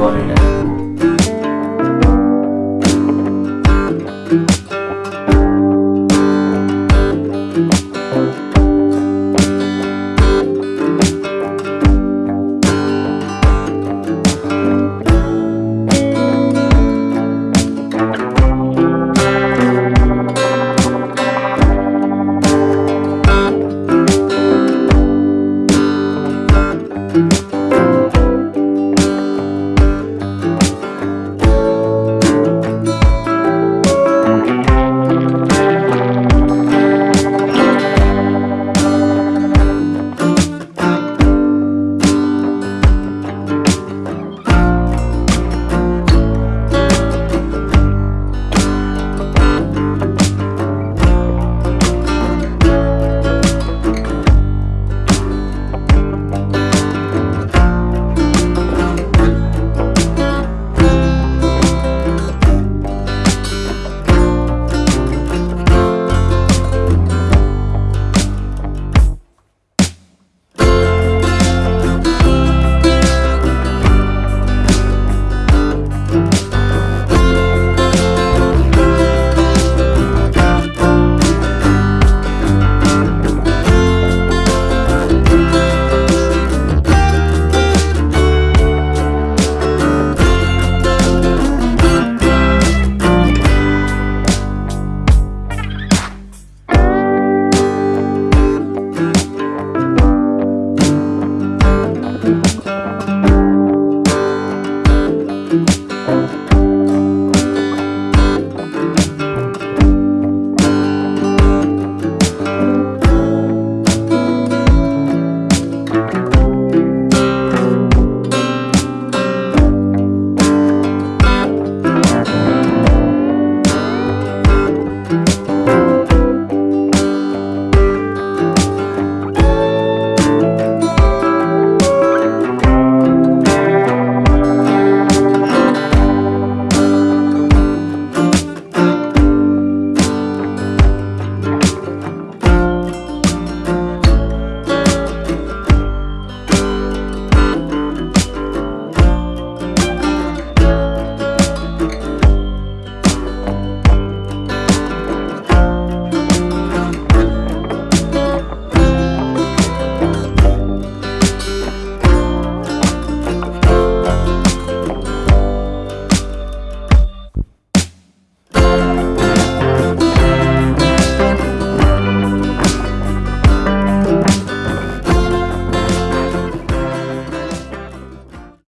world